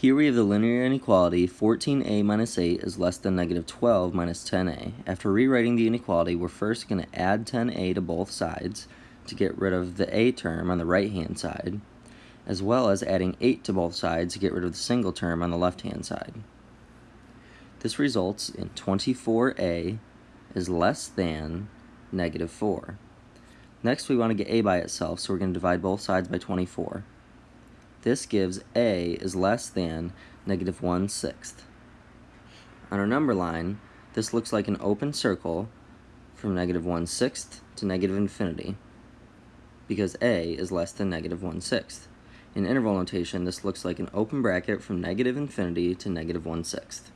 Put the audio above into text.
Here we have the linear inequality 14a minus 8 is less than negative 12 minus 10a. After rewriting the inequality, we're first going to add 10a to both sides to get rid of the a term on the right hand side, as well as adding 8 to both sides to get rid of the single term on the left hand side. This results in 24a is less than negative 4. Next we want to get a by itself, so we're going to divide both sides by 24. This gives a is less than negative 1 sixth. On our number line, this looks like an open circle from negative 1 sixth to negative infinity because a is less than negative 1 sixth. In interval notation, this looks like an open bracket from negative infinity to negative 1 sixth.